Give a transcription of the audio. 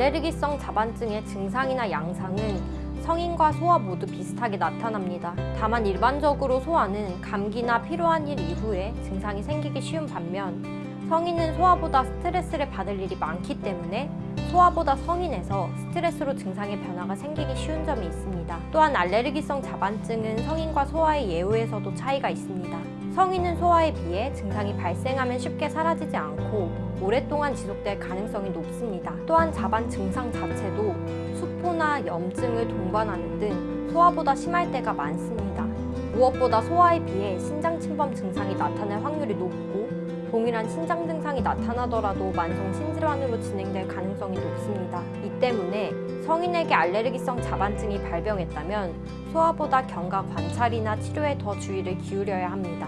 알레르기성 자반증의 증상이나 양상은 성인과 소아 모두 비슷하게 나타납니다. 다만 일반적으로 소아는 감기나 피로한 일 이후에 증상이 생기기 쉬운 반면 성인은 소아보다 스트레스를 받을 일이 많기 때문에 소아보다 성인에서 스트레스로 증상의 변화가 생기기 쉬운 점이 있습니다. 또한 알레르기성 자반증은 성인과 소아의 예후에서도 차이가 있습니다. 성인은 소아에 비해 증상이 발생하면 쉽게 사라지지 않고 오랫동안 지속될 가능성이 높습니다. 또한 자반 증상 자체도 수포나 염증을 동반하는 등 소아보다 심할 때가 많습니다. 무엇보다 소아에 비해 신장 침범 증상이 나타날 확률이 높고 동일한 신장 증상이 나타나더라도 만성 신질환으로 진행될 가능성이 높습니다. 이 때문에 성인에게 알레르기성 자반증이 발병했다면 소아보다 경과 관찰이나 치료에 더 주의를 기울여야 합니다.